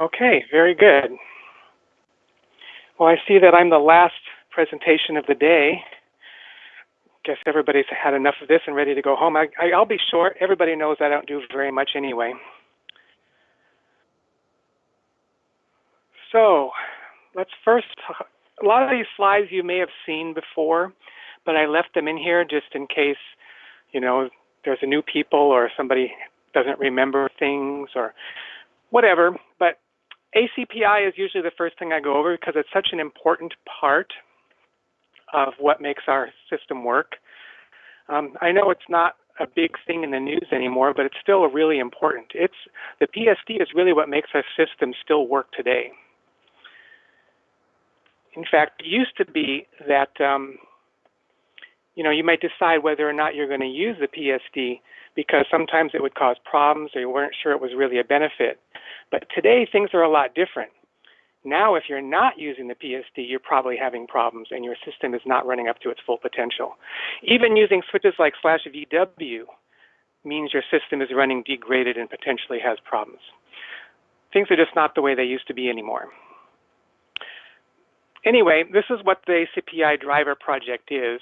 Okay, very good. Well, I see that I'm the last presentation of the day. Guess everybody's had enough of this and ready to go home. I, will be short. Everybody knows I don't do very much anyway. So, let's first, a lot of these slides you may have seen before, but I left them in here just in case, you know, there's a new people or somebody doesn't remember things or whatever. But ACPI is usually the first thing I go over because it's such an important part of what makes our system work. Um, I know it's not a big thing in the news anymore, but it's still really important. It's the PSD is really what makes our system still work today. In fact, it used to be that um, you know you might decide whether or not you're going to use the PSD because sometimes it would cause problems or you weren't sure it was really a benefit. But today things are a lot different. Now, if you're not using the PSD, you're probably having problems and your system is not running up to its full potential. Even using switches like slash VW means your system is running degraded and potentially has problems. Things are just not the way they used to be anymore. Anyway, this is what the ACPI driver project is.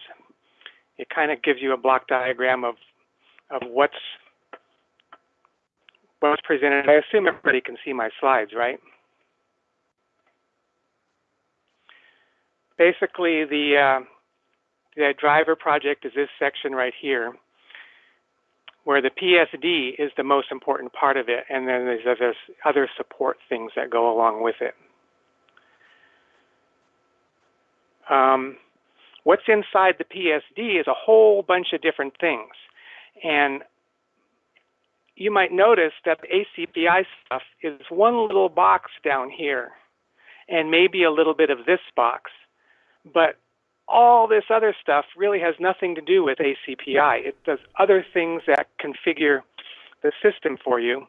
It kind of gives you a block diagram of of what's what's presented. I assume everybody can see my slides, right? Basically, the uh, the driver project is this section right here, where the PSD is the most important part of it, and then there's other, other support things that go along with it. Um, what's inside the PSD is a whole bunch of different things. And you might notice that the ACPI stuff is one little box down here and maybe a little bit of this box. But all this other stuff really has nothing to do with ACPI. It does other things that configure the system for you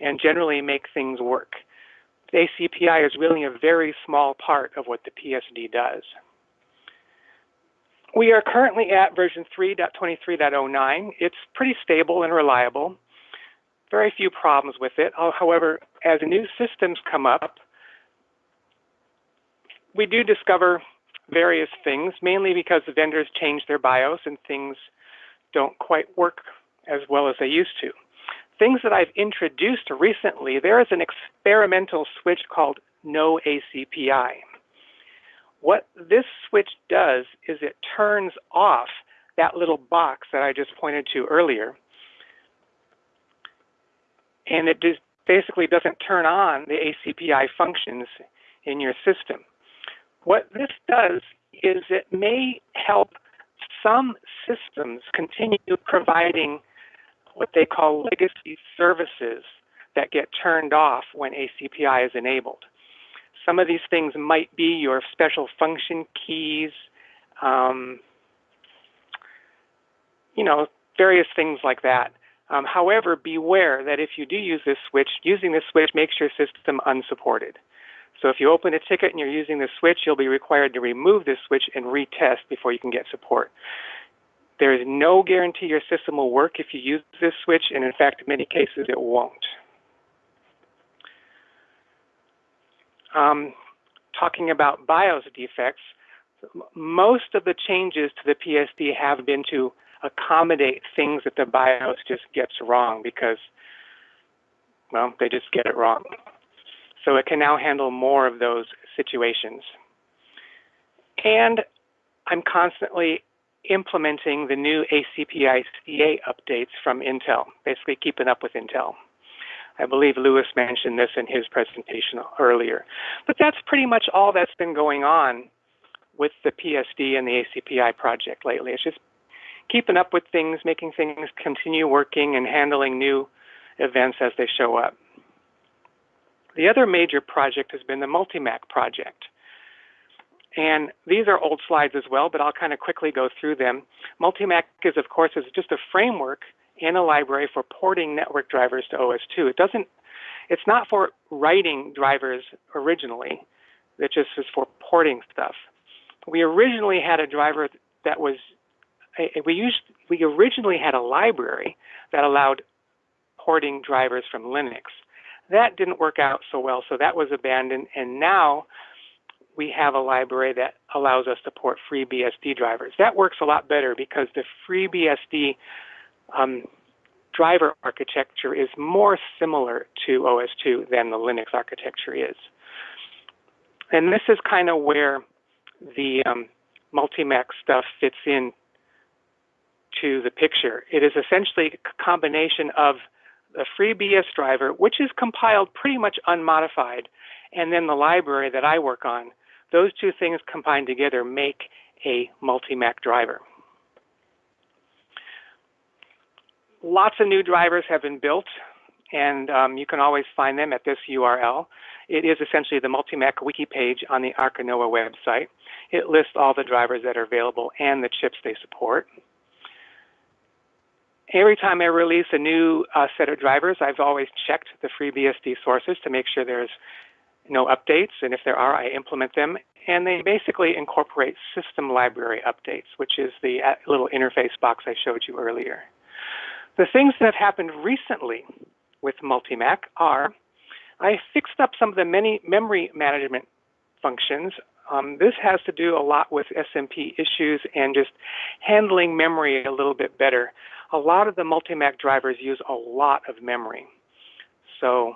and generally make things work. The ACPI is really a very small part of what the PSD does. We are currently at version 3.23.09. It's pretty stable and reliable. Very few problems with it. However, as new systems come up, we do discover various things, mainly because the vendors change their BIOS and things don't quite work as well as they used to. Things that I've introduced recently, there is an experimental switch called No ACPI. What this switch does is it turns off that little box that I just pointed to earlier. And it just basically doesn't turn on the ACPI functions in your system. What this does is it may help some systems continue providing what they call legacy services that get turned off when ACPI is enabled. Some of these things might be your special function keys, um, you know, various things like that. Um, however, beware that if you do use this switch, using this switch makes your system unsupported. So if you open a ticket and you're using this switch, you'll be required to remove this switch and retest before you can get support. There is no guarantee your system will work if you use this switch, and in fact, in many cases, it won't. um, talking about BIOS defects, most of the changes to the PSD have been to accommodate things that the BIOS just gets wrong because, well, they just get it wrong. So it can now handle more of those situations. And I'm constantly implementing the new ACPI CA updates from Intel, basically keeping up with Intel. I believe Lewis mentioned this in his presentation earlier. But that's pretty much all that's been going on with the PSD and the ACPI project lately. It's just keeping up with things, making things continue working, and handling new events as they show up. The other major project has been the Multimac project. And these are old slides as well, but I'll kind of quickly go through them. Multimac is, of course, is just a framework in a library for porting network drivers to OS2. It doesn't, it's not for writing drivers originally. It just is for porting stuff. We originally had a driver that was, we used, we originally had a library that allowed porting drivers from Linux. That didn't work out so well, so that was abandoned. And now we have a library that allows us to port FreeBSD drivers. That works a lot better because the FreeBSD um, driver architecture is more similar to OS2 than the Linux architecture is. And this is kind of where the um, Multimac stuff fits in to the picture. It is essentially a combination of the FreeBS driver, which is compiled pretty much unmodified, and then the library that I work on. Those two things combined together make a Multimac driver. Lots of new drivers have been built, and um, you can always find them at this URL. It is essentially the Multimac wiki page on the Arca Noae website. It lists all the drivers that are available and the chips they support. Every time I release a new uh, set of drivers, I've always checked the FreeBSD sources to make sure there's no updates, and if there are, I implement them. And they basically incorporate system library updates, which is the uh, little interface box I showed you earlier. The things that have happened recently with Multimac are I fixed up some of the many memory management functions. Um, this has to do a lot with SMP issues and just handling memory a little bit better. A lot of the Multimac drivers use a lot of memory. So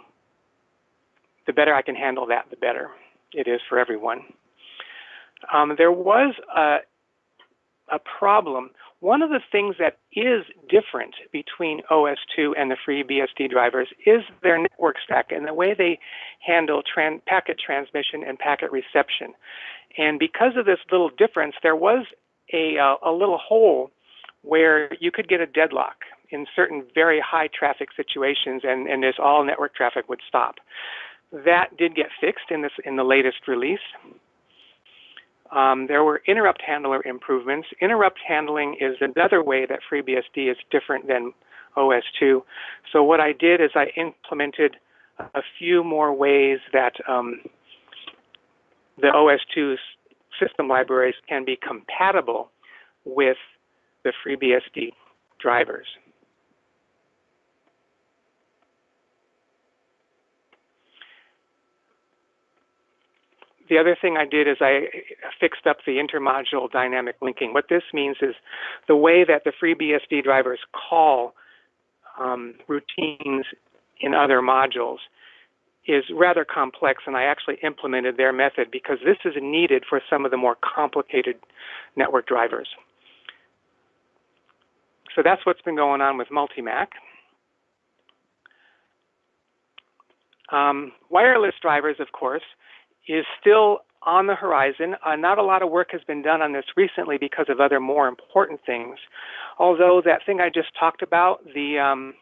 the better I can handle that, the better it is for everyone. Um, there was a, a problem one of the things that is different between OS2 and the free BSD drivers is their network stack and the way they handle tran packet transmission and packet reception. And because of this little difference, there was a, uh, a little hole where you could get a deadlock in certain very high traffic situations and, and this all network traffic would stop. That did get fixed in this in the latest release. Um, there were interrupt handler improvements. Interrupt handling is another way that FreeBSD is different than OS2. So what I did is I implemented a few more ways that um, the OS2 system libraries can be compatible with the FreeBSD drivers. the other thing I did is I fixed up the intermodule dynamic linking. What this means is the way that the FreeBSD drivers call um, routines in other modules is rather complex, and I actually implemented their method because this is needed for some of the more complicated network drivers. So that's what's been going on with Multimac. Um, wireless drivers, of course, is still on the horizon. Uh, not a lot of work has been done on this recently because of other more important things. Although that thing I just talked about, the um,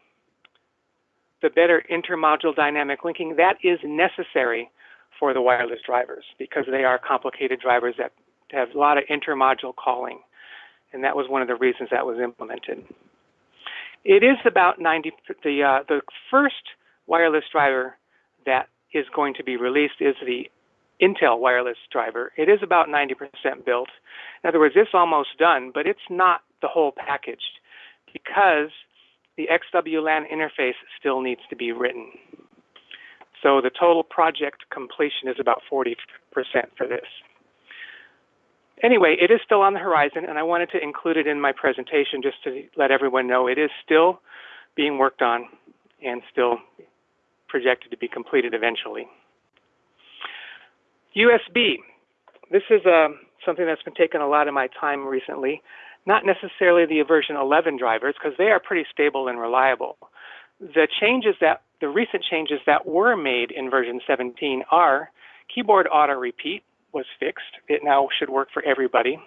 the better intermodule dynamic linking, that is necessary for the wireless drivers because they are complicated drivers that have a lot of intermodule calling. And that was one of the reasons that was implemented. It is about 90, the, uh, the first wireless driver that is going to be released is the Intel wireless driver. It is about 90% built. In other words, it's almost done, but it's not the whole package because the XWLAN interface still needs to be written. So the total project completion is about 40% for this. Anyway, it is still on the horizon, and I wanted to include it in my presentation just to let everyone know it is still being worked on and still projected to be completed eventually. USB. This is uh, something that's been taking a lot of my time recently. Not necessarily the version 11 drivers, because they are pretty stable and reliable. The changes that, the recent changes that were made in version 17 are keyboard auto repeat was fixed. It now should work for everybody.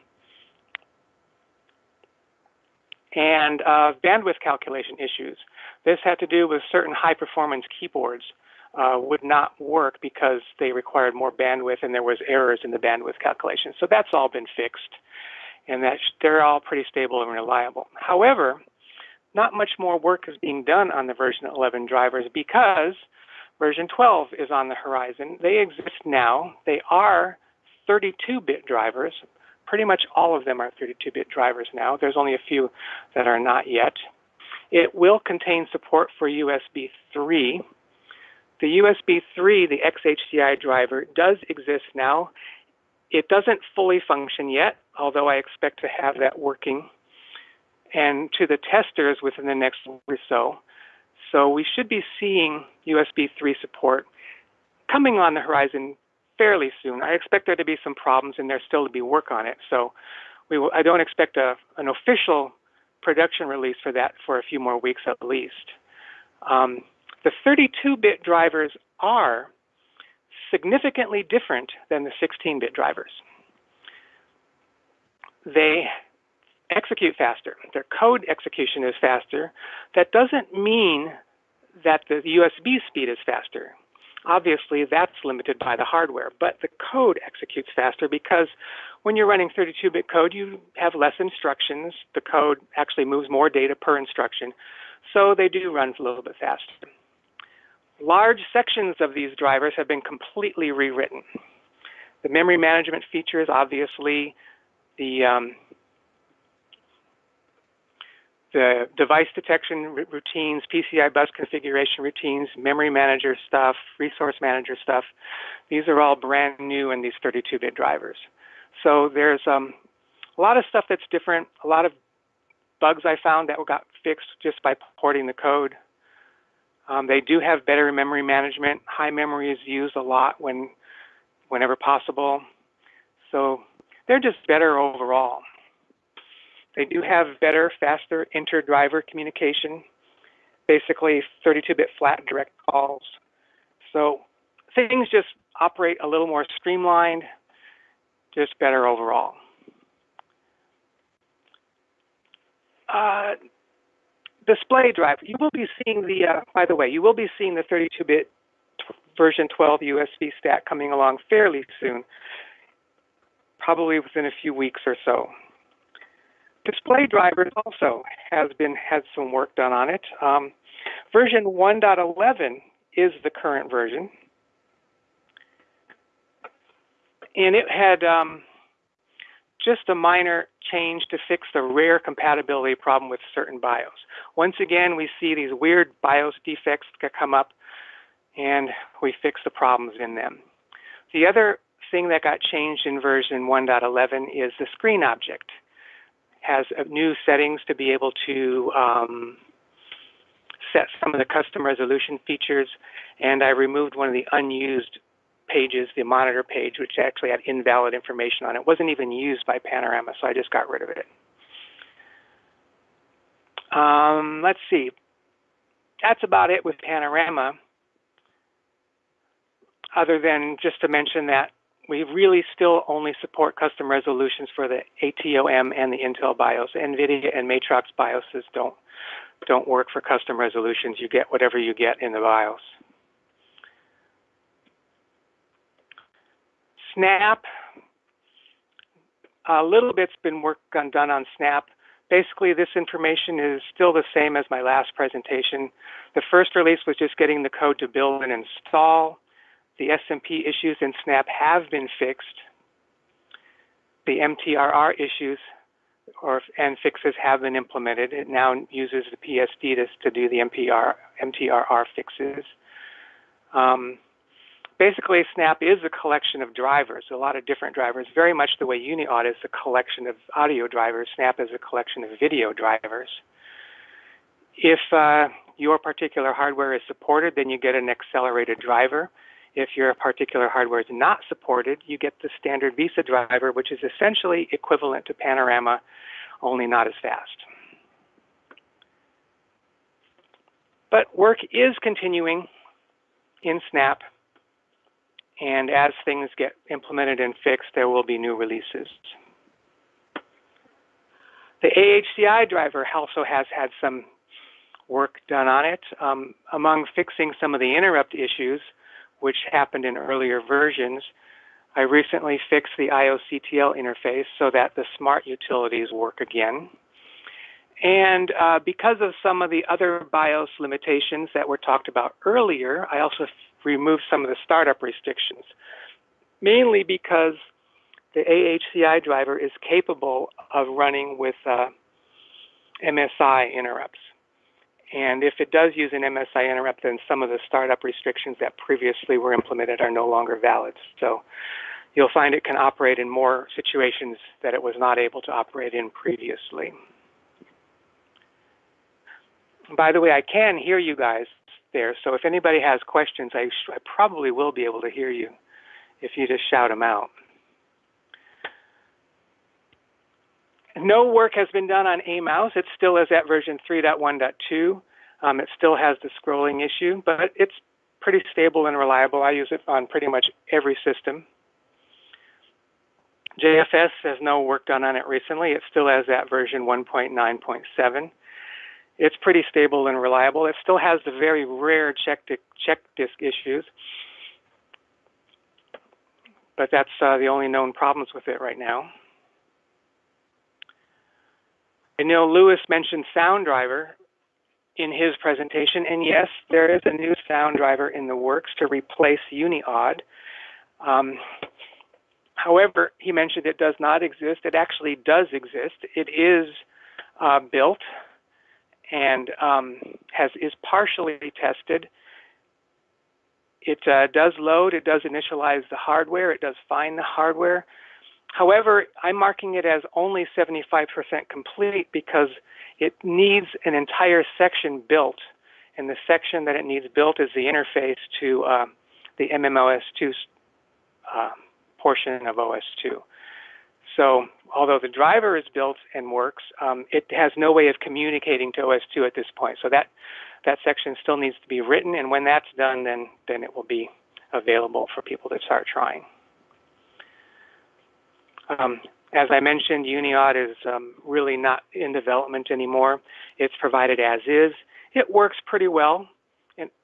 And uh, bandwidth calculation issues. This had to do with certain high performance keyboards uh, would not work because they required more bandwidth and there was errors in the bandwidth calculation. So that's all been fixed, and that they're all pretty stable and reliable. However, not much more work is being done on the version 11 drivers because version 12 is on the horizon. They exist now. They are 32-bit drivers. Pretty much all of them are 32-bit drivers now. There's only a few that are not yet. It will contain support for USB 3, The USB 3, the XHCI driver, does exist now. It doesn't fully function yet, although I expect to have that working and to the testers within the next week or so. So we should be seeing USB 3 support coming on the horizon fairly soon. I expect there to be some problems and there still to be work on it. So we will, I don't expect a, an official production release for that for a few more weeks at least. Um, the 32-bit drivers are significantly different than the 16-bit drivers. They execute faster. Their code execution is faster. That doesn't mean that the USB speed is faster. Obviously, that's limited by the hardware, but the code executes faster because when you're running 32-bit code, you have less instructions. The code actually moves more data per instruction, so they do run a little bit faster. Large sections of these drivers have been completely rewritten. The memory management features, obviously, the um, the device detection routines, PCI bus configuration routines, memory manager stuff, resource manager stuff. These are all brand new in these 32-bit drivers. So there's um, a lot of stuff that's different, a lot of bugs I found that got fixed just by porting the code. Um, they do have better memory management. High memory is used a lot when, whenever possible. So they're just better overall. They do have better, faster inter-driver communication, basically 32-bit flat direct calls. So things just operate a little more streamlined, just better overall. Uh, display driver, you will be seeing the, uh, by the way, you will be seeing the 32-bit version 12 USB stack coming along fairly soon, probably within a few weeks or so. Display drivers also has been had some work done on it. Um, version 1.11 is the current version, and it had um, just a minor change to fix the rare compatibility problem with certain BIOS. Once again, we see these weird BIOS defects that come up, and we fix the problems in them. The other thing that got changed in version 1.11 is the screen object has new settings to be able to um, set some of the custom resolution features, and I removed one of the unused pages, the monitor page, which actually had invalid information on it. it wasn't even used by Panorama, so I just got rid of it. Um, let's see. That's about it with Panorama, other than just to mention that we really still only support custom resolutions for the ATOM and the Intel BIOS. NVIDIA and Matrox BIOSes don't, don't work for custom resolutions. You get whatever you get in the BIOS. Snap, a little bit's been work on, done on Snap. Basically, this information is still the same as my last presentation. The first release was just getting the code to build and install. The SMP issues in Snap have been fixed. The MTRR issues or and fixes have been implemented. It now uses the PSD to, to do the MPR, MTRR fixes. Um, basically, Snap is a collection of drivers, a lot of different drivers, very much the way UniAudio is a collection of audio drivers. Snap is a collection of video drivers. If uh, your particular hardware is supported, then you get an accelerated driver. If your particular hardware is not supported, you get the standard VESA driver, which is essentially equivalent to Panorama, only not as fast. But work is continuing in Snap, and as things get implemented and fixed, there will be new releases. The AHCI driver also has had some work done on it. Um, among fixing some of the interrupt issues, which happened in earlier versions. I recently fixed the IOCTL interface so that the smart utilities work again. And uh, because of some of the other BIOS limitations that were talked about earlier, I also removed some of the startup restrictions, mainly because the AHCI driver is capable of running with uh, MSI interrupts. And if it does use an MSI interrupt, then some of the startup restrictions that previously were implemented are no longer valid. So you'll find it can operate in more situations that it was not able to operate in previously. By the way, I can hear you guys there, so if anybody has questions, I, I probably will be able to hear you if you just shout them out. No work has been done on AMouse. It still is at version 3.1.2. Um, it still has the scrolling issue, but it's pretty stable and reliable. I use it on pretty much every system. JFS has no work done on it recently. It still has that version 1.9.7. It's pretty stable and reliable. It still has the very rare check, check disk issues, but that's uh, the only known problems with it right now. I know Lewis mentioned Sound Driver in his presentation, and yes, there is a new Sound Driver in the works to replace UniAud. Um, however, he mentioned it does not exist. It actually does exist. It is uh, built and um, has is partially tested. It uh, does load. It does initialize the hardware. It does find the hardware. However, I'm marking it as only 75% complete because it needs an entire section built. And the section that it needs built is the interface to uh, the MMOS2 uh, portion of OS2. So although the driver is built and works, um, it has no way of communicating to OS2 at this point. So that, that section still needs to be written, and when that's done, then, then it will be available for people to start trying. Um, as I mentioned, UniAud is um, really not in development anymore. It's provided as is. It works pretty well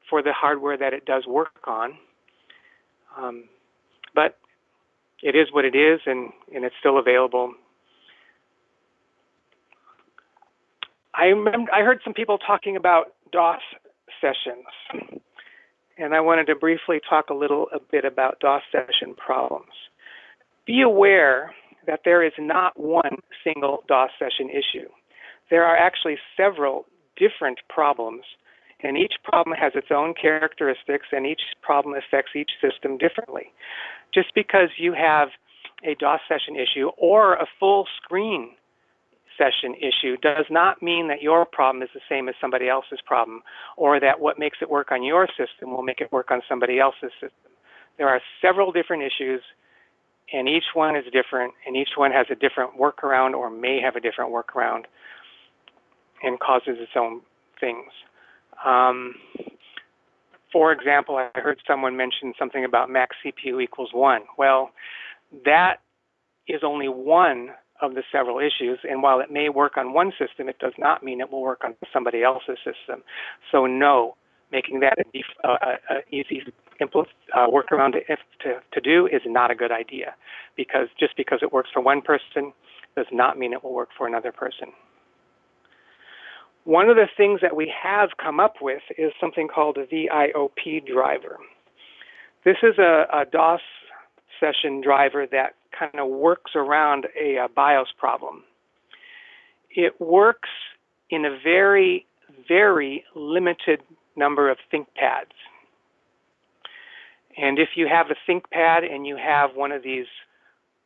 for the hardware that it does work on. Um, but it is what it is, and, and it's still available. I, remember, I heard some people talking about DOS sessions, and I wanted to briefly talk a little a bit about DOS session problems. Be aware that there is not one single DOS session issue. There are actually several different problems, and each problem has its own characteristics, and each problem affects each system differently. Just because you have a DOS session issue or a full screen session issue does not mean that your problem is the same as somebody else's problem, or that what makes it work on your system will make it work on somebody else's system. There are several different issues and each one is different, and each one has a different workaround or may have a different workaround and causes its own things. Um, for example, I heard someone mention something about max CPU equals one. Well, that is only one of the several issues, and while it may work on one system, it does not mean it will work on somebody else's system. So no, making that an uh, easy uh, workaround to, to, to do is not a good idea because just because it works for one person does not mean it will work for another person. One of the things that we have come up with is something called a VIOP driver. This is a, a DOS session driver that kind of works around a, a BIOS problem. It works in a very, very limited number of ThinkPads. And if you have a ThinkPad and you have one of these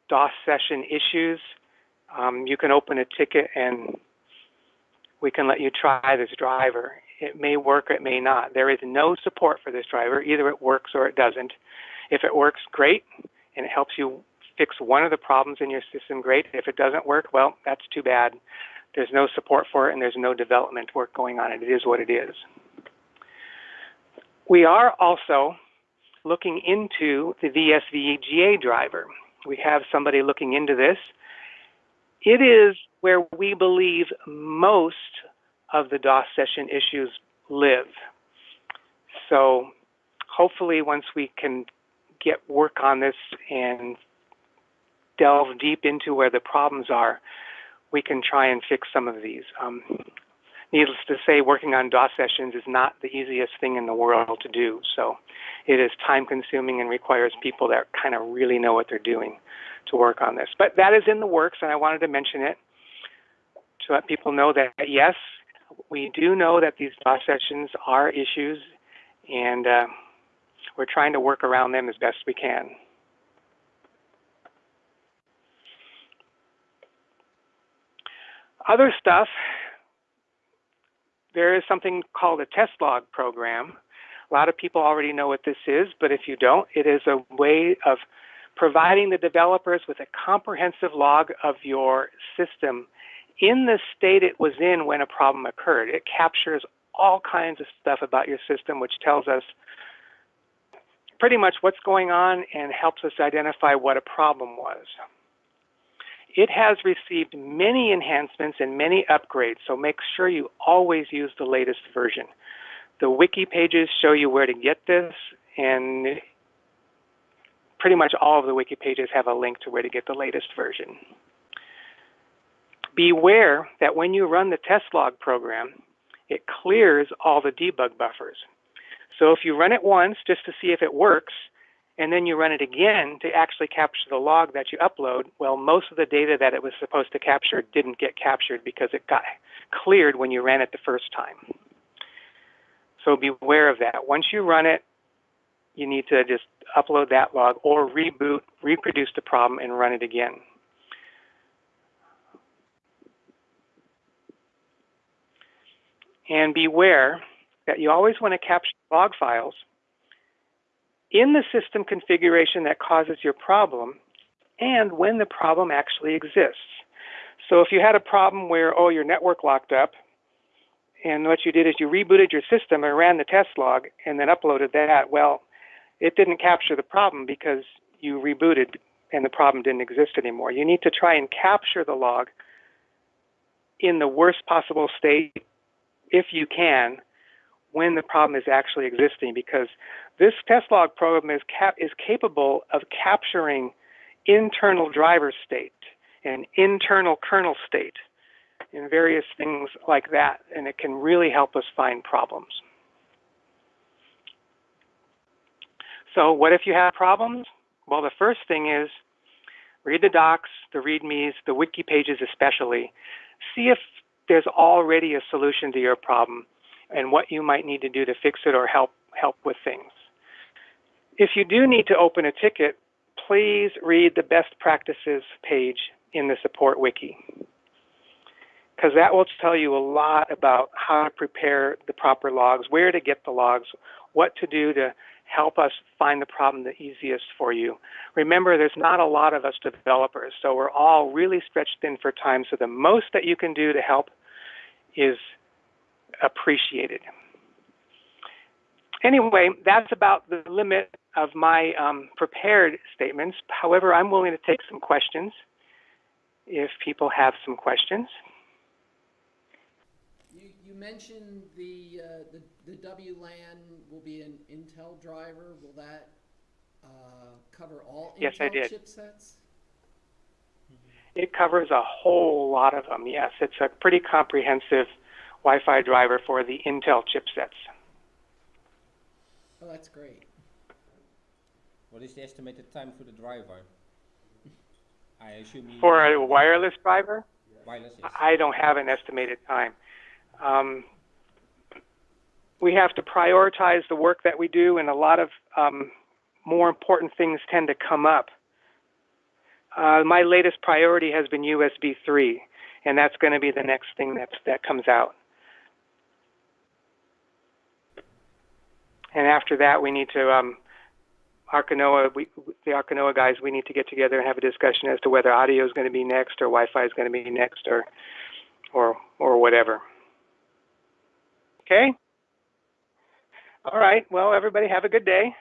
DOS session issues, um, you can open a ticket and we can let you try this driver. It may work, it may not. There is no support for this driver. Either it works or it doesn't. If it works, great, and it helps you fix one of the problems in your system, great. If it doesn't work, well, that's too bad. There's no support for it and there's no development work going on. It is what it is. We are also looking into the VSVGA driver. We have somebody looking into this. It is where we believe most of the DOS session issues live. So hopefully once we can get work on this and delve deep into where the problems are, we can try and fix some of these. Um, needless to say, working on DOS sessions is not the easiest thing in the world to do. So it is time consuming and requires people that kind of really know what they're doing to work on this. But that is in the works, and I wanted to mention it to let people know that yes, We do know that these DOS sessions are issues, and uh, we're trying to work around them as best we can. Other stuff, there is something called a test log program. A lot of people already know what this is, but if you don't, it is a way of providing the developers with a comprehensive log of your system in the state it was in when a problem occurred. It captures all kinds of stuff about your system, which tells us pretty much what's going on and helps us identify what a problem was. It has received many enhancements and many upgrades, so make sure you always use the latest version. The wiki pages show you where to get this, and pretty much all of the wiki pages have a link to where to get the latest version. Beware that when you run the test log program, it clears all the debug buffers. So if you run it once just to see if it works, and then you run it again to actually capture the log that you upload, well, most of the data that it was supposed to capture didn't get captured because it got cleared when you ran it the first time. So beware of that. Once you run it, you need to just upload that log or reboot, reproduce the problem and run it again. And beware that you always want to capture log files in the system configuration that causes your problem and when the problem actually exists. So if you had a problem where, oh, your network locked up, and what you did is you rebooted your system and ran the test log and then uploaded that, well, it didn't capture the problem because you rebooted and the problem didn't exist anymore. You need to try and capture the log in the worst possible state, if you can, when the problem is actually existing because this test log program is, cap is capable of capturing internal driver state and internal kernel state and various things like that, and it can really help us find problems. So what if you have problems? Well, the first thing is read the docs, the readmes, the wiki pages especially. See if there's already a solution to your problem and what you might need to do to fix it or help help with things. If you do need to open a ticket, please read the best practices page in the support wiki because that will tell you a lot about how to prepare the proper logs, where to get the logs, what to do to help us find the problem the easiest for you. Remember, there's not a lot of us developers, so we're all really stretched thin for time. So the most that you can do to help is appreciated. Anyway, that's about the limit of my um, prepared statements. However, I'm willing to take some questions if people have some questions. You, you mentioned the, uh, the, the WLAN will be an Intel driver. Will that uh, cover all yes, Intel I did. chipsets? It covers a whole lot of them, yes. It's a pretty comprehensive Wi-Fi driver for the Intel chipsets. Oh, that's great. What is the estimated time for the driver? I assume you For a wireless driver, wireless. Yes. I don't have an estimated time. Um, we have to prioritize the work that we do, and a lot of um, more important things tend to come up. Uh, my latest priority has been USB 3, and that's going to be the next thing that that comes out. And after that, we need to um, Arca Noae, we, the Arca Noae guys, we need to get together and have a discussion as to whether audio is going to be next or Wi-Fi is going to be next or, or, or whatever. Okay. All right. Well, everybody have a good day.